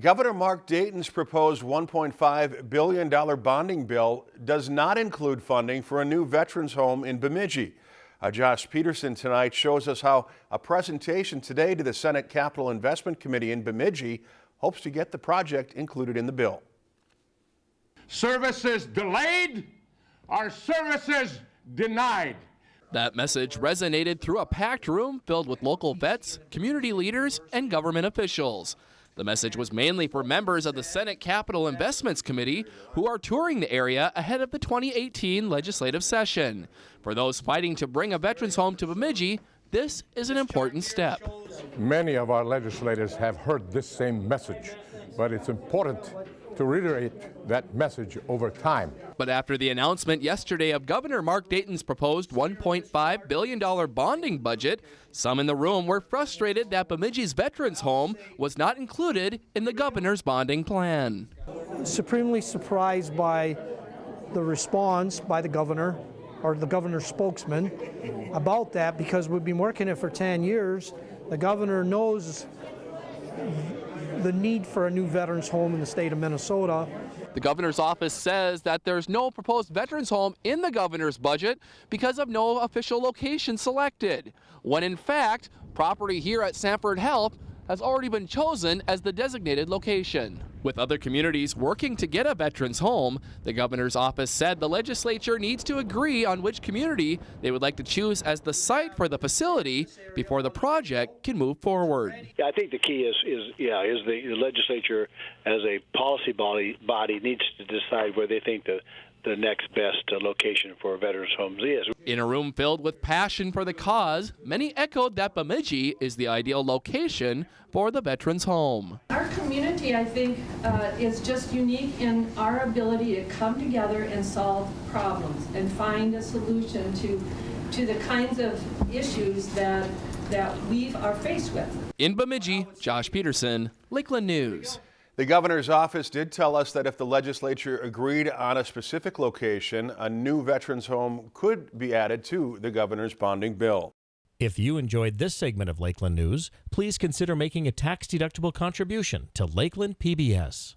Governor Mark Dayton's proposed $1.5 billion bonding bill does not include funding for a new veterans home in Bemidji. Uh, Josh Peterson tonight shows us how a presentation today to the Senate Capital Investment Committee in Bemidji hopes to get the project included in the bill. Services delayed are services denied. That message resonated through a packed room filled with local vets, community leaders, and government officials. The message was mainly for members of the Senate Capital Investments Committee who are touring the area ahead of the 2018 legislative session. For those fighting to bring a veterans home to Bemidji, this is an important step. Many of our legislators have heard this same message, but it's important to reiterate that message over time. But after the announcement yesterday of Governor Mark Dayton's proposed $1.5 billion bonding budget, some in the room were frustrated that Bemidji's Veterans Home was not included in the governor's bonding plan. Supremely surprised by the response by the governor or the governor's spokesman about that because we've been working it for 10 years. The governor knows the need for a new veterans home in the state of Minnesota. The governor's office says that there's no proposed veterans home in the governor's budget because of no official location selected, when in fact, property here at Sanford Health has already been chosen as the designated location. With other communities working to get a veterans home, the governor's office said the legislature needs to agree on which community they would like to choose as the site for the facility before the project can move forward. Yeah, I think the key is is yeah is the legislature as a policy body body needs to decide where they think the the next best uh, location for veterans homes is. In a room filled with passion for the cause, many echoed that Bemidji is the ideal location for the veterans home. Our community, I think, uh, is just unique in our ability to come together and solve problems and find a solution to to the kinds of issues that that we are faced with. In Bemidji, Josh Peterson, Lakeland News. The governor's office did tell us that if the legislature agreed on a specific location, a new veterans home could be added to the governor's bonding bill. If you enjoyed this segment of Lakeland News, please consider making a tax-deductible contribution to Lakeland PBS.